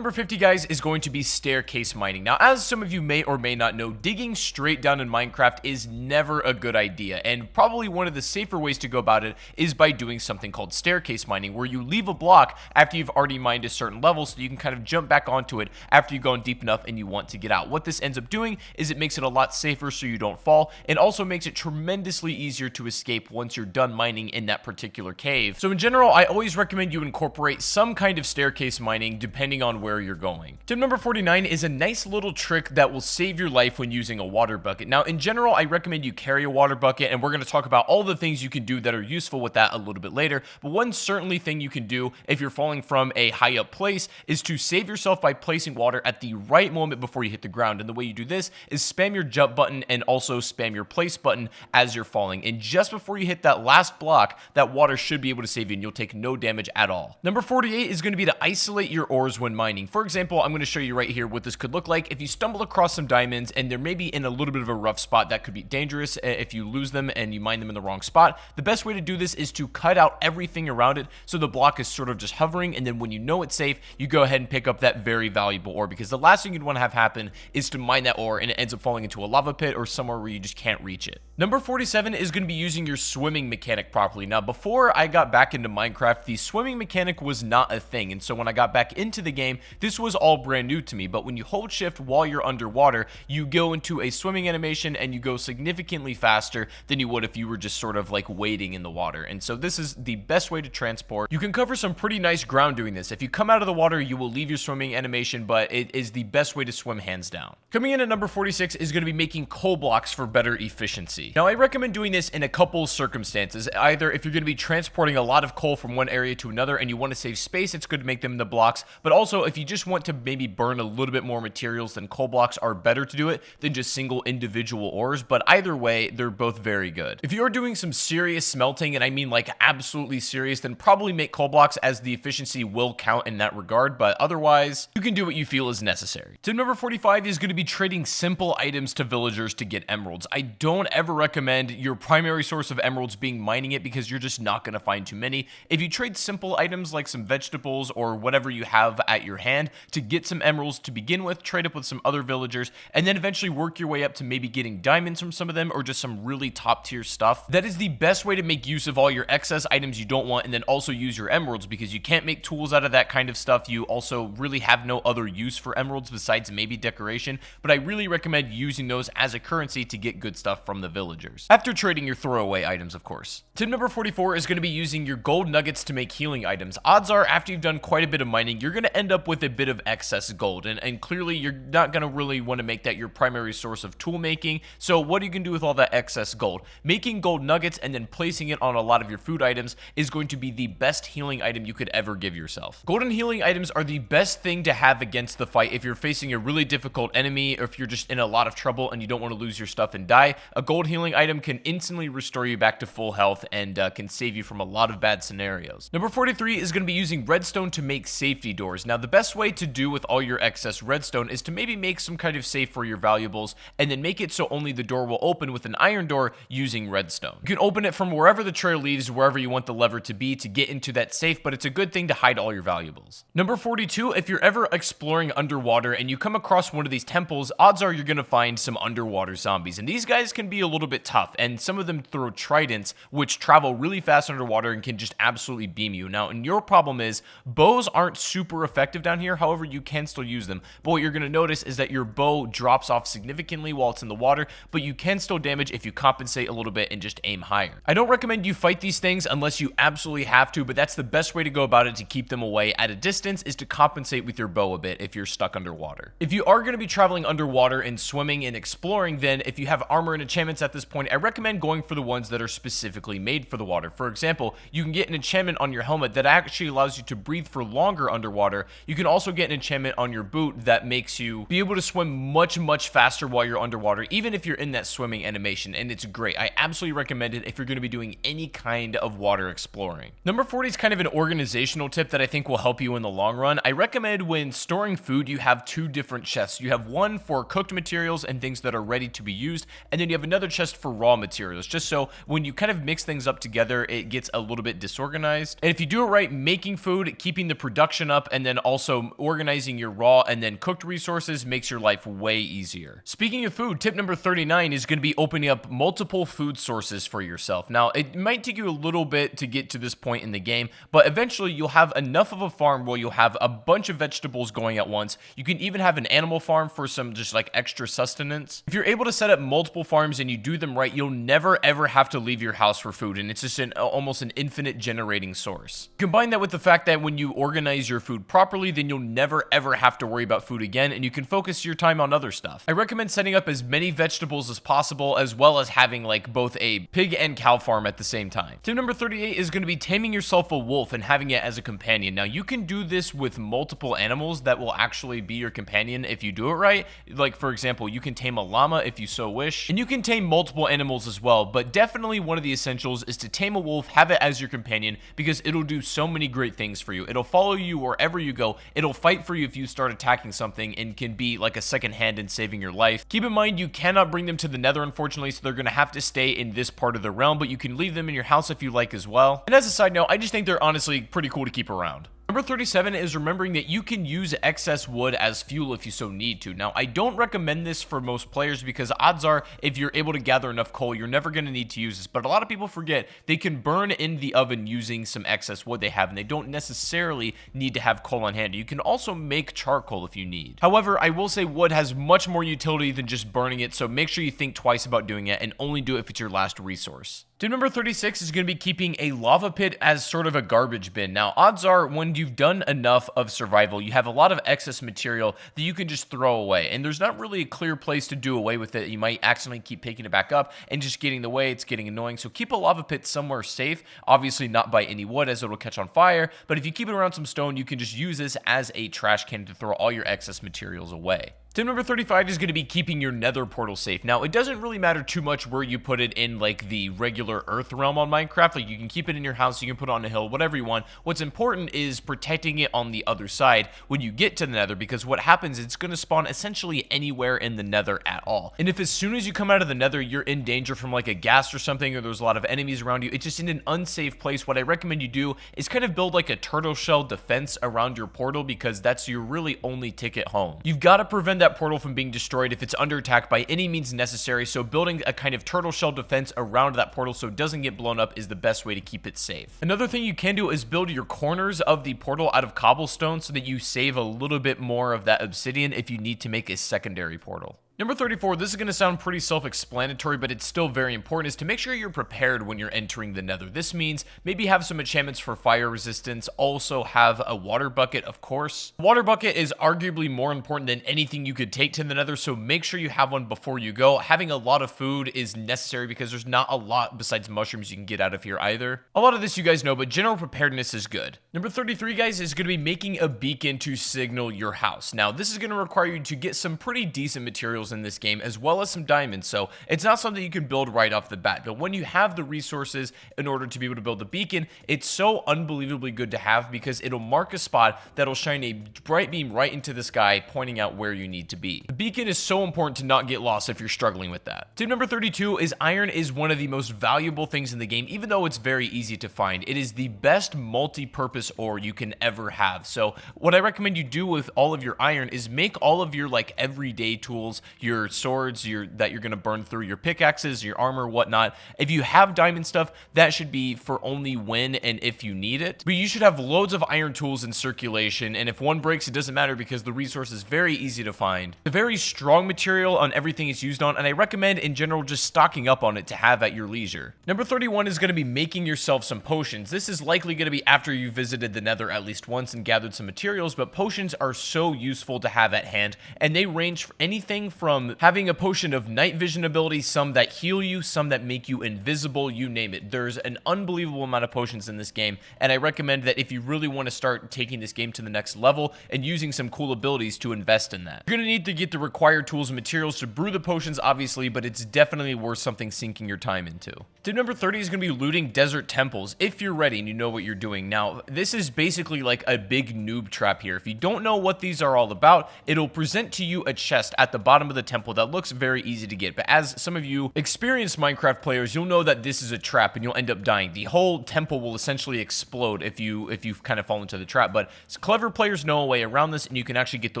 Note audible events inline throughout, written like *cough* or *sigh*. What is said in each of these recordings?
Number 50, guys, is going to be staircase mining. Now, as some of you may or may not know, digging straight down in Minecraft is never a good idea, and probably one of the safer ways to go about it is by doing something called staircase mining, where you leave a block after you've already mined a certain level so you can kind of jump back onto it after you've gone deep enough and you want to get out. What this ends up doing is it makes it a lot safer so you don't fall, and also makes it tremendously easier to escape once you're done mining in that particular cave. So in general, I always recommend you incorporate some kind of staircase mining depending on where where you're going. Tip number 49 is a nice little trick that will save your life when using a water bucket. Now, in general, I recommend you carry a water bucket, and we're going to talk about all the things you can do that are useful with that a little bit later. But one certainly thing you can do if you're falling from a high up place is to save yourself by placing water at the right moment before you hit the ground. And the way you do this is spam your jump button and also spam your place button as you're falling. And just before you hit that last block, that water should be able to save you and you'll take no damage at all. Number 48 is going to be to isolate your ores when mining mining. For example, I'm going to show you right here what this could look like. If you stumble across some diamonds and they're maybe in a little bit of a rough spot, that could be dangerous eh, if you lose them and you mine them in the wrong spot. The best way to do this is to cut out everything around it so the block is sort of just hovering and then when you know it's safe, you go ahead and pick up that very valuable ore because the last thing you'd want to have happen is to mine that ore and it ends up falling into a lava pit or somewhere where you just can't reach it. Number 47 is going to be using your swimming mechanic properly. Now, before I got back into Minecraft, the swimming mechanic was not a thing. And so when I got back into the game, this was all brand new to me. But when you hold shift while you're underwater, you go into a swimming animation and you go significantly faster than you would if you were just sort of like wading in the water. And so this is the best way to transport. You can cover some pretty nice ground doing this. If you come out of the water, you will leave your swimming animation, but it is the best way to swim hands down. Coming in at number 46 is going to be making coal blocks for better efficiency. Now, I recommend doing this in a couple circumstances. Either if you're going to be transporting a lot of coal from one area to another and you want to save space, it's good to make them the blocks. But also, if you just want to maybe burn a little bit more materials, then coal blocks are better to do it than just single individual ores. But either way, they're both very good. If you're doing some serious smelting, and I mean like absolutely serious, then probably make coal blocks as the efficiency will count in that regard. But otherwise, you can do what you feel is necessary. Tip number 45 is going to be trading simple items to villagers to get emeralds. I don't ever recommend your primary source of emeralds being mining it because you're just not going to find too many. If you trade simple items like some vegetables or whatever you have at your hand to get some emeralds to begin with, trade up with some other villagers, and then eventually work your way up to maybe getting diamonds from some of them or just some really top tier stuff. That is the best way to make use of all your excess items you don't want and then also use your emeralds because you can't make tools out of that kind of stuff. You also really have no other use for emeralds besides maybe decoration, but I really recommend using those as a currency to get good stuff from the villagers. After trading your throwaway items, of course. Tip number 44 is going to be using your gold nuggets to make healing items. Odds are, after you've done quite a bit of mining, you're going to end up with a bit of excess gold. And, and clearly, you're not going to really want to make that your primary source of tool making. So what are you going to do with all that excess gold? Making gold nuggets and then placing it on a lot of your food items is going to be the best healing item you could ever give yourself. Golden healing items are the best thing to have against the fight if you're facing a really difficult enemy or if you're just in a lot of trouble and you don't want to lose your stuff and die. A gold healing item can instantly restore you back to full health and uh, can save you from a lot of bad scenarios. Number 43 is going to be using redstone to make safety doors. Now, the best way to do with all your excess redstone is to maybe make some kind of safe for your valuables and then make it so only the door will open with an iron door using redstone. You can open it from wherever the trail leads, wherever you want the lever to be to get into that safe, but it's a good thing to hide all your valuables. Number 42, if you're ever exploring underwater and you come across one of these temples, odds are you're going to find some underwater zombies. And these guys can be a little bit tough, and some of them throw tridents, which travel really fast underwater and can just absolutely beam you. Now, and your problem is, bows aren't super effective down here, however, you can still use them. But what you're going to notice is that your bow drops off significantly while it's in the water, but you can still damage if you compensate a little bit and just aim higher. I don't recommend you fight these things unless you absolutely have to, but that's the best way to go about it to keep them away at a distance is to compensate with your bow a bit if you're stuck underwater. If you are going to be traveling underwater and swimming and exploring, then if you have armor and enchantments at this point, I recommend going for the ones that are specifically made for the water. For example, you can get an enchantment on your helmet that actually allows you to breathe for longer underwater. You can also get an enchantment on your boot that makes you be able to swim much, much faster while you're underwater, even if you're in that swimming animation, and it's great. I absolutely recommend it if you're going to be doing any kind of water exploring. Number 40 is kind of an organizational tip that I think will help you in the long run. I recommend when storing food, you have two different chests. You have one for cooked materials and things that are ready to be used, and then you have another chest for raw materials, just so when you kind of mix things up together, it gets a little bit disorganized. And if you do it right, making food, keeping the production up, and then also so organizing your raw and then cooked resources makes your life way easier. Speaking of food, tip number 39 is going to be opening up multiple food sources for yourself. Now, it might take you a little bit to get to this point in the game, but eventually you'll have enough of a farm where you'll have a bunch of vegetables going at once. You can even have an animal farm for some just like extra sustenance. If you're able to set up multiple farms and you do them right, you'll never ever have to leave your house for food, and it's just an almost an infinite generating source. Combine that with the fact that when you organize your food properly, then you'll never ever have to worry about food again, and you can focus your time on other stuff. I recommend setting up as many vegetables as possible, as well as having like both a pig and cow farm at the same time. Tip number 38 is going to be taming yourself a wolf and having it as a companion. Now, you can do this with multiple animals that will actually be your companion if you do it right. Like, for example, you can tame a llama if you so wish, and you can tame multiple animals as well, but definitely one of the essentials is to tame a wolf, have it as your companion, because it'll do so many great things for you. It'll follow you wherever you go. It'll fight for you if you start attacking something and can be like a second hand in saving your life. Keep in mind, you cannot bring them to the nether, unfortunately, so they're going to have to stay in this part of the realm, but you can leave them in your house if you like as well. And as a side note, I just think they're honestly pretty cool to keep around. Number 37 is remembering that you can use excess wood as fuel if you so need to. Now, I don't recommend this for most players because odds are if you're able to gather enough coal, you're never going to need to use this. But a lot of people forget they can burn in the oven using some excess wood they have, and they don't necessarily need to have coal on hand. You can also make charcoal if you need. However, I will say wood has much more utility than just burning it, so make sure you think twice about doing it and only do it if it's your last resource. Tip number 36 is going to be keeping a lava pit as sort of a garbage bin. Now, odds are when you've done enough of survival, you have a lot of excess material that you can just throw away. And there's not really a clear place to do away with it. You might accidentally keep picking it back up and just getting in the way. It's getting annoying. So keep a lava pit somewhere safe. Obviously not by any wood as it'll catch on fire. But if you keep it around some stone, you can just use this as a trash can to throw all your excess materials away. Tip number 35 is going to be keeping your nether portal safe. Now, it doesn't really matter too much where you put it in, like, the regular earth realm on Minecraft. Like, you can keep it in your house, you can put it on a hill, whatever you want. What's important is protecting it on the other side when you get to the nether, because what happens, is it's going to spawn essentially anywhere in the nether at all. And if as soon as you come out of the nether, you're in danger from, like, a ghast or something, or there's a lot of enemies around you, it's just in an unsafe place. What I recommend you do is kind of build, like, a turtle shell defense around your portal, because that's your really only ticket home. You've got to prevent that portal from being destroyed if it's under attack by any means necessary, so building a kind of turtle shell defense around that portal so it doesn't get blown up is the best way to keep it safe. Another thing you can do is build your corners of the portal out of cobblestone so that you save a little bit more of that obsidian if you need to make a secondary portal. Number 34, this is going to sound pretty self-explanatory, but it's still very important, is to make sure you're prepared when you're entering the nether. This means maybe have some enchantments for fire resistance, also have a water bucket, of course. Water bucket is arguably more important than anything you could take to the nether, so make sure you have one before you go. Having a lot of food is necessary because there's not a lot besides mushrooms you can get out of here either. A lot of this you guys know, but general preparedness is good. Number 33, guys, is going to be making a beacon to signal your house. Now, this is going to require you to get some pretty decent materials in this game, as well as some diamonds. So it's not something you can build right off the bat. But when you have the resources in order to be able to build the beacon, it's so unbelievably good to have because it'll mark a spot that'll shine a bright beam right into the sky, pointing out where you need to be. The beacon is so important to not get lost if you're struggling with that. Tip number 32 is iron is one of the most valuable things in the game, even though it's very easy to find. It is the best multi-purpose ore you can ever have. So what I recommend you do with all of your iron is make all of your like everyday tools, your swords your that you're going to burn through, your pickaxes, your armor, whatnot. If you have diamond stuff, that should be for only when and if you need it. But you should have loads of iron tools in circulation, and if one breaks, it doesn't matter because the resource is very easy to find. It's a very strong material on everything it's used on, and I recommend in general just stocking up on it to have at your leisure. Number 31 is going to be making yourself some potions. This is likely going to be after you visited the nether at least once and gathered some materials, but potions are so useful to have at hand, and they range for anything from having a potion of night vision ability, some that heal you, some that make you invisible, you name it. There's an unbelievable amount of potions in this game, and I recommend that if you really want to start taking this game to the next level and using some cool abilities to invest in that. You're going to need to get the required tools and materials to brew the potions, obviously, but it's definitely worth something sinking your time into. Tip number 30 is going to be looting desert temples, if you're ready and you know what you're doing. Now, this is basically like a big noob trap here. If you don't know what these are all about, it'll present to you a chest at the bottom of the temple that looks very easy to get. But as some of you experienced Minecraft players, you'll know that this is a trap and you'll end up dying. The whole temple will essentially explode if you if you kind of fall into the trap. But clever players know a way around this and you can actually get the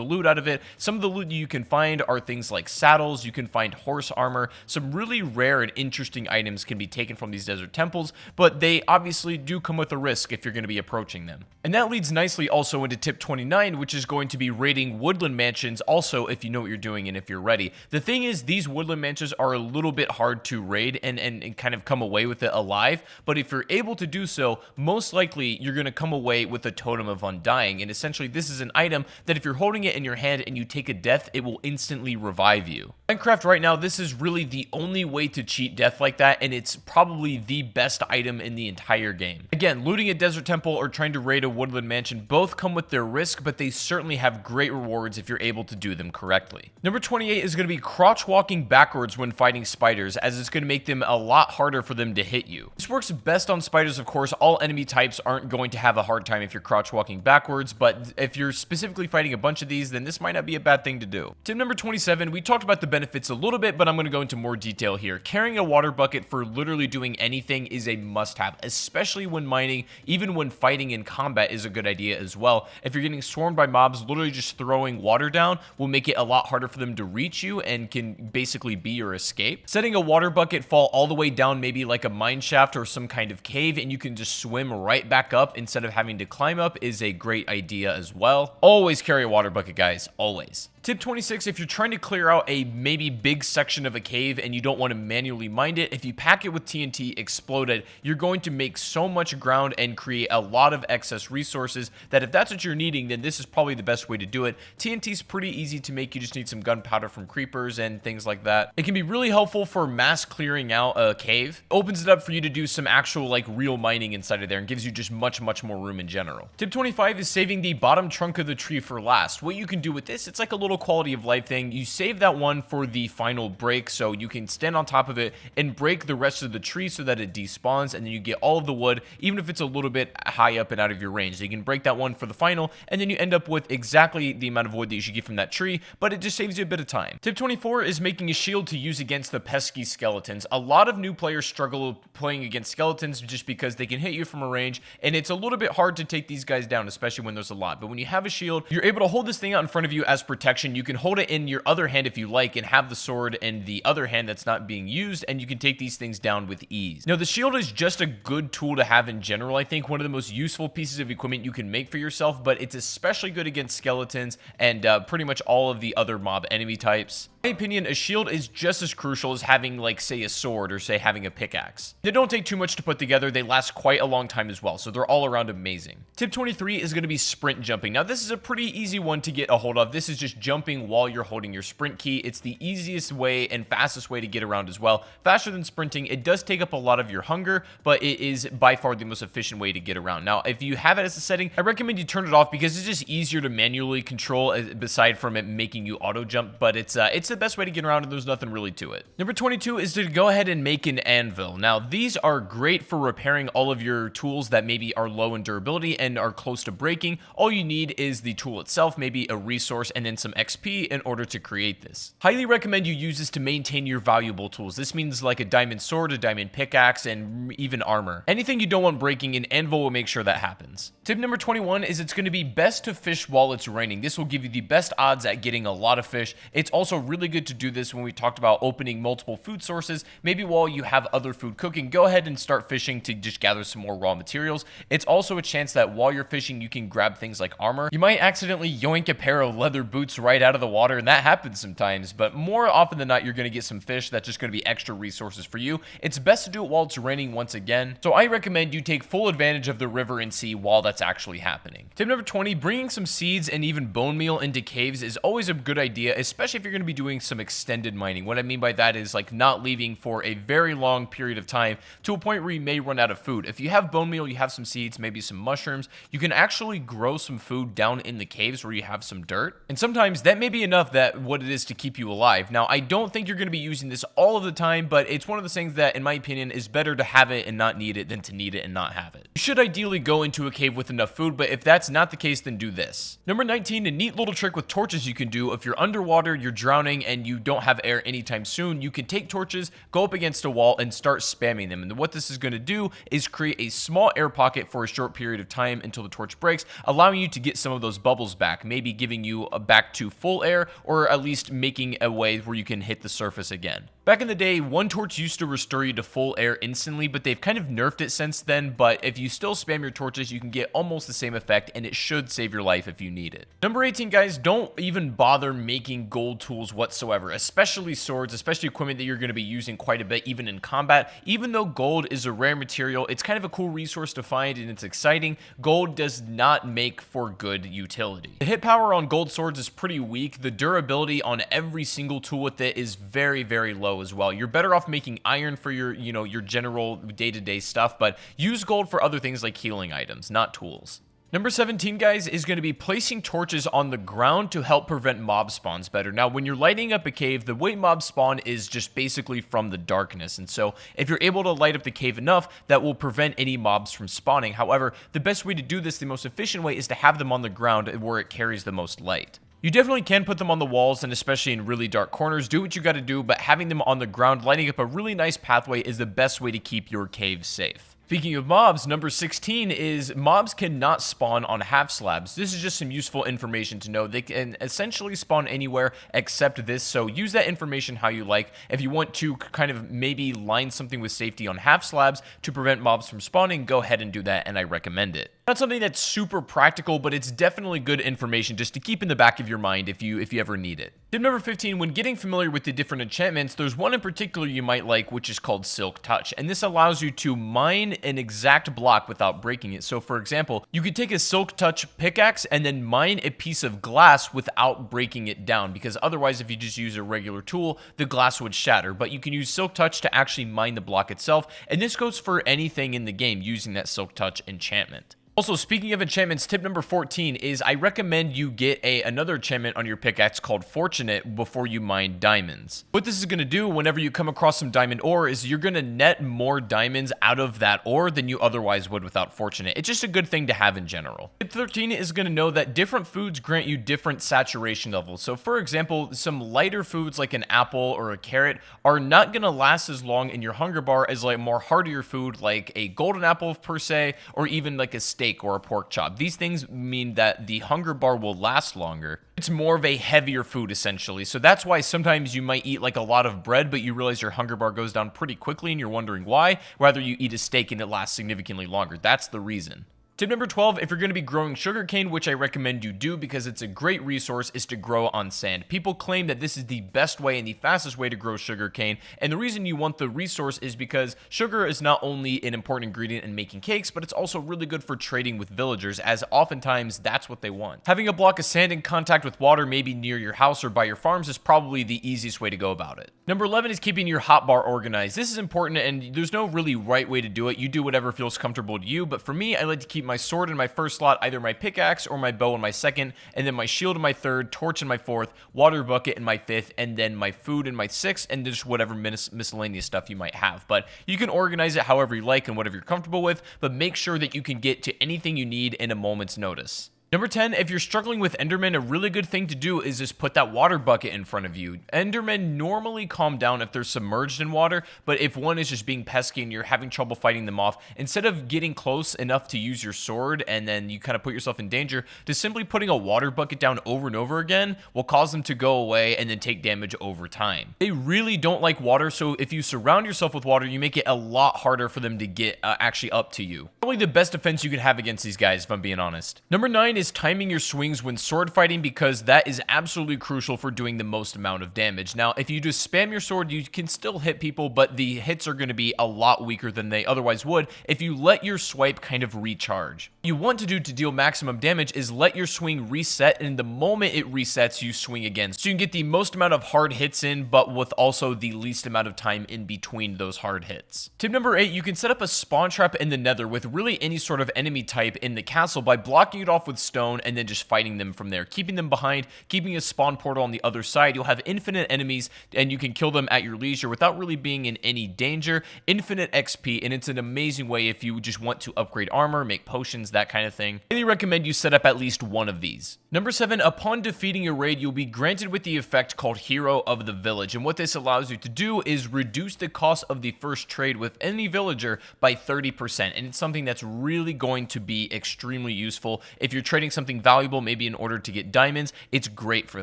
loot out of it. Some of the loot you can find are things like saddles, you can find horse armor, some really rare and interesting items can be taken from these desert temples, but they obviously do come with a risk if you're going to be approaching them. And that leads nicely also into tip 29, which is going to be raiding woodland mansions also if you know what you're doing and if you're ready. The thing is, these woodland mansions are a little bit hard to raid and, and, and kind of come away with it alive, but if you're able to do so, most likely you're going to come away with a totem of undying, and essentially this is an item that if you're holding it in your hand and you take a death, it will instantly revive you. Minecraft right now, this is really the only way to cheat death like that, and it's probably the best item in the entire game. Again, looting a desert temple or trying to raid a woodland mansion both come with their risk, but they certainly have great rewards if you're able to do them correctly. Number 28 is going to be crouch walking backwards when fighting spiders, as it's going to make them a lot harder for them to hit you. This works best on spiders, of course. All enemy types aren't going to have a hard time if you're crouch walking backwards, but if you're specifically fighting a bunch of these, then this might not be a bad thing to do. Tip number 27, we talked about the benefits a little bit, but I'm going to go into more detail here. Carrying a water bucket for literally doing anything is a must-have, especially when mining, even when fighting in combat is a good idea as well. If you're getting swarmed by mobs, literally just throwing water down will make it a lot harder for them to reach you and can basically be your escape. Setting a water bucket fall all the way down maybe like a mine shaft or some kind of cave and you can just swim right back up instead of having to climb up is a great idea as well. Always carry a water bucket, guys. Always. Tip 26, if you're trying to clear out a maybe big section of a cave and you don't want to manually mine it, if you pack it with TNT exploded, you're going to make so much ground and create a lot of excess resources that if that's what you're needing, then this is probably the best way to do it. TNT is pretty easy to make. You just need some gunpowder from creepers and things like that. It can be really helpful for mass clearing out a cave. Opens it up for you to do some actual like real mining inside of there and gives you just much, much more room in general. Tip 25 is saving the bottom trunk of the tree for last. What you can do with this, it's like a little quality of life thing. You save that one for the final break so you can stand on top of it and break the rest of the tree so that it despawns and then you get all of the wood even if it's a little bit high up and out of your range. So you can break that one for the final and then you end up with exactly the amount of wood that you should get from that tree but it just saves you a bit of time. Tip 24 is making a shield to use against the pesky skeletons. A lot of new players struggle playing against skeletons just because they can hit you from a range and it's a little bit hard to take these guys down especially when there's a lot. But when you have a shield, you're able to hold this thing out in front of you as protection you can hold it in your other hand if you like and have the sword in the other hand that's not being used and you can take these things down with ease. Now the shield is just a good tool to have in general. I think one of the most useful pieces of equipment you can make for yourself, but it's especially good against skeletons and uh, pretty much all of the other mob enemy types. In my opinion, a shield is just as crucial as having, like, say, a sword or, say, having a pickaxe. They don't take too much to put together. They last quite a long time as well, so they're all around amazing. Tip 23 is going to be sprint jumping. Now, this is a pretty easy one to get a hold of. This is just jumping while you're holding your sprint key. It's the easiest way and fastest way to get around as well. Faster than sprinting. It does take up a lot of your hunger, but it is by far the most efficient way to get around. Now, if you have it as a setting, I recommend you turn it off because it's just easier to manually control aside from it making you auto jump, but it's uh, it's the best way to get around and there's nothing really to it. Number 22 is to go ahead and make an anvil. Now, these are great for repairing all of your tools that maybe are low in durability and are close to breaking. All you need is the tool itself, maybe a resource, and then some XP in order to create this. Highly recommend you use this to maintain your valuable tools. This means like a diamond sword, a diamond pickaxe, and even armor. Anything you don't want breaking, an anvil will make sure that happens. Tip number 21 is it's going to be best to fish while it's raining. This will give you the best odds at getting a lot of fish. It's also really good to do this when we talked about opening multiple food sources. Maybe while you have other food cooking, go ahead and start fishing to just gather some more raw materials. It's also a chance that while you're fishing, you can grab things like armor. You might accidentally yoink a pair of leather boots right out of the water, and that happens sometimes, but more often than not, you're going to get some fish that's just going to be extra resources for you. It's best to do it while it's raining once again, so I recommend you take full advantage of the river and sea while that's actually happening. Tip number 20, bringing some seeds and even bone meal into caves is always a good idea, especially if you're going to be doing some extended mining. What I mean by that is like not leaving for a very long period of time to a point where you may run out of food. If you have bone meal, you have some seeds, maybe some mushrooms, you can actually grow some food down in the caves where you have some dirt. And sometimes that may be enough that what it is to keep you alive. Now, I don't think you're going to be using this all of the time, but it's one of those things that, in my opinion, is better to have it and not need it than to need it and not have it. You should ideally go into a cave with enough food, but if that's not the case, then do this. Number 19, a neat little trick with torches you can do if you're underwater, you're drowning, and you don't have air anytime soon, you can take torches, go up against a wall, and start spamming them. And what this is going to do is create a small air pocket for a short period of time until the torch breaks, allowing you to get some of those bubbles back, maybe giving you a back to full air, or at least making a way where you can hit the surface again. Back in the day, one torch used to restore you to full air instantly, but they've kind of nerfed it since then, but if you still spam your torches, you can get almost the same effect, and it should save your life if you need it. Number 18, guys, don't even bother making gold tools whatsoever, especially swords, especially equipment that you're going to be using quite a bit, even in combat. Even though gold is a rare material, it's kind of a cool resource to find, and it's exciting. Gold does not make for good utility. The hit power on gold swords is pretty weak. The durability on every single tool with it is very, very low as well. You're better off making iron for your, you know, your general day-to-day -day stuff, but use gold for other things like healing items, not tools. Number 17, guys, is going to be placing torches on the ground to help prevent mob spawns better. Now, when you're lighting up a cave, the way mob spawn is just basically from the darkness. And so, if you're able to light up the cave enough, that will prevent any mobs from spawning. However, the best way to do this, the most efficient way, is to have them on the ground where it carries the most light. You definitely can put them on the walls and especially in really dark corners. Do what you got to do, but having them on the ground, lighting up a really nice pathway is the best way to keep your cave safe. Speaking of mobs, number 16 is mobs cannot spawn on half slabs. This is just some useful information to know. They can essentially spawn anywhere except this, so use that information how you like. If you want to kind of maybe line something with safety on half slabs to prevent mobs from spawning, go ahead and do that, and I recommend it. Not something that's super practical, but it's definitely good information just to keep in the back of your mind if you if you ever need it. Tip number 15, when getting familiar with the different enchantments, there's one in particular you might like, which is called Silk Touch, and this allows you to mine an exact block without breaking it. So for example, you could take a Silk Touch pickaxe and then mine a piece of glass without breaking it down, because otherwise if you just use a regular tool, the glass would shatter. But you can use Silk Touch to actually mine the block itself, and this goes for anything in the game using that Silk Touch enchantment. Also, speaking of enchantments, tip number 14 is I recommend you get a another enchantment on your pickaxe called Fortunate before you mine diamonds. What this is going to do whenever you come across some diamond ore is you're going to net more diamonds out of that ore than you otherwise would without Fortunate. It's just a good thing to have in general. Tip 13 is going to know that different foods grant you different saturation levels. So for example, some lighter foods like an apple or a carrot are not going to last as long in your hunger bar as like more heartier food like a golden apple per se or even like a steak steak or a pork chop. These things mean that the hunger bar will last longer. It's more of a heavier food essentially. So that's why sometimes you might eat like a lot of bread, but you realize your hunger bar goes down pretty quickly and you're wondering why. Rather you eat a steak and it lasts significantly longer. That's the reason. Tip number 12, if you're going to be growing sugarcane, which I recommend you do because it's a great resource, is to grow on sand. People claim that this is the best way and the fastest way to grow sugarcane, and the reason you want the resource is because sugar is not only an important ingredient in making cakes, but it's also really good for trading with villagers, as oftentimes that's what they want. Having a block of sand in contact with water maybe near your house or by your farms is probably the easiest way to go about it. Number 11 is keeping your hotbar organized. This is important, and there's no really right way to do it. You do whatever feels comfortable to you, but for me, I like to keep my sword in my first slot, either my pickaxe or my bow in my second, and then my shield in my third, torch in my fourth, water bucket in my fifth, and then my food in my sixth, and just whatever mis miscellaneous stuff you might have. But you can organize it however you like and whatever you're comfortable with, but make sure that you can get to anything you need in a moment's notice. Number 10, if you're struggling with Enderman, a really good thing to do is just put that water bucket in front of you. Endermen normally calm down if they're submerged in water, but if one is just being pesky and you're having trouble fighting them off, instead of getting close enough to use your sword and then you kind of put yourself in danger, just simply putting a water bucket down over and over again will cause them to go away and then take damage over time. They really don't like water, so if you surround yourself with water, you make it a lot harder for them to get uh, actually up to you. Probably the best defense you can have against these guys, if I'm being honest. Number 9 is timing your swings when sword fighting because that is absolutely crucial for doing the most amount of damage. Now, if you just spam your sword, you can still hit people, but the hits are going to be a lot weaker than they otherwise would if you let your swipe kind of recharge. What you want to do to deal maximum damage is let your swing reset, and the moment it resets, you swing again. So you can get the most amount of hard hits in, but with also the least amount of time in between those hard hits. Tip number 8, you can set up a spawn trap in the nether with really any sort of enemy type in the castle by blocking it off with stone and then just fighting them from there, keeping them behind, keeping a spawn portal on the other side. You'll have infinite enemies and you can kill them at your leisure without really being in any danger. Infinite XP, and it's an amazing way if you just want to upgrade armor, make potions, that kind of thing. I highly recommend you set up at least one of these. Number 7, upon defeating a raid, you'll be granted with the effect called Hero of the Village, and what this allows you to do is reduce the cost of the first trade with any villager by 30%, and it's something that's really going to be extremely useful. If you're trading something valuable, maybe in order to get diamonds, it's great for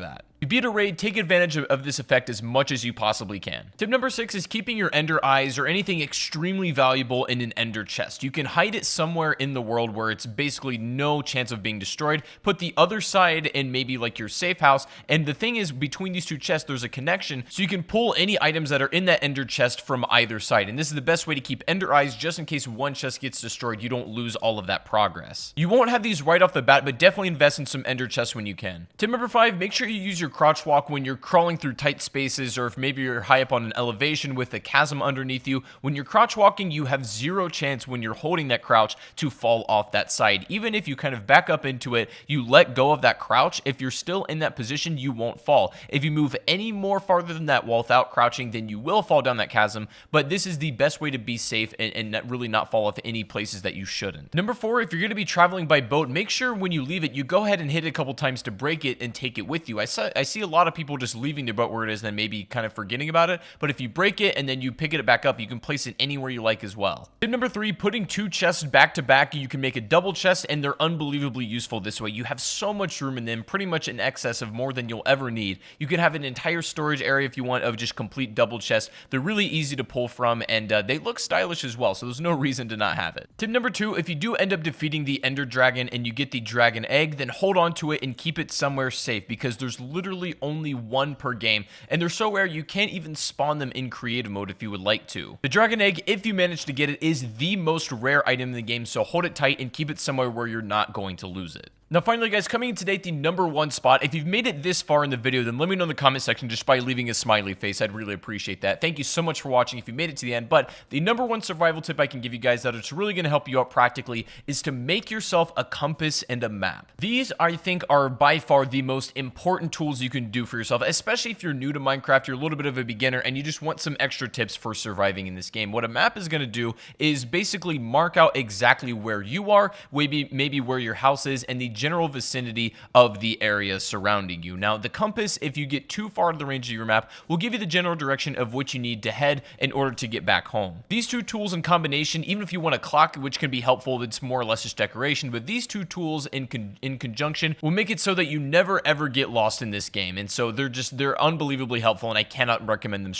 that. You beat a raid, take advantage of, of, this effect as much as you possibly can. Tip number six is keeping your ender eyes or anything extremely valuable in an ender chest. You can hide it somewhere in the world where it's basically no chance of being destroyed. Put the other side in maybe like your safe house. And the thing is, between these two chests, there's a connection. So you can pull any items that are in that ender chest from either side. And this is the best way to keep ender eyes just in case one chest gets destroyed. You don't lose all of that progress. You won't have these right off the bat, but definitely invest in some ender chests when you can. Tip number five, make sure you use your your crouch walk when you're crawling through tight spaces or if maybe you're high up on an elevation with a chasm underneath you. When you're crouch walking, you have zero chance when you're holding that crouch to fall off that side. Even if you kind of back up into it, you let go of that crouch. If you're still in that position, you won't fall. If you move any more farther than that wall without crouching, then you will fall down that chasm. But this is the best way to be safe and, and really not fall off any places that you shouldn't. Number four, if you're going to be traveling by boat, make sure when you leave it, you go ahead and hit it a couple times to break it and take it with you. I saw I see a lot of people just leaving their boat where it is and then maybe kind of forgetting about it. But if you break it and then you pick it back up, you can place it anywhere you like as well. Tip number three, putting two chests back to back, you can make a double chest and they're unbelievably useful this way. You have so much room in them, pretty much in excess of more than you'll ever need. You can have an entire storage area if you want of just complete double chests. They're really easy to pull from and uh, they look stylish as well, so there's no *laughs* reason to not have it. Tip number two, if you do end up defeating the Ender Dragon and you get the Dragon Egg, then hold on to it and keep it somewhere safe because there's literally only one per game, and they're so rare you can't even spawn them in creative mode if you would like to. The Dragon Egg, if you manage to get it, is the most rare item in the game, so hold it tight and keep it somewhere where you're not going to lose it. Now finally guys, coming in today at the number one spot, if you've made it this far in the video, then let me know in the comment section just by leaving a smiley face, I'd really appreciate that. Thank you so much for watching if you made it to the end, but the number one survival tip I can give you guys that it's really going to help you out practically is to make yourself a compass and a map. These, I think, are by far the most important tools you can do for yourself, especially if you're new to Minecraft, you're a little bit of a beginner, and you just want some extra tips for surviving in this game. What a map is going to do is basically mark out exactly where you are, maybe, maybe where your house is, and the general vicinity of the area surrounding you. Now, the compass, if you get too far to the range of your map, will give you the general direction of which you need to head in order to get back home. These two tools in combination, even if you want a clock, which can be helpful, it's more or less just decoration, but these two tools in, con in conjunction will make it so that you never ever get lost in this game. And so they're just, they're unbelievably helpful, and I cannot recommend them strongly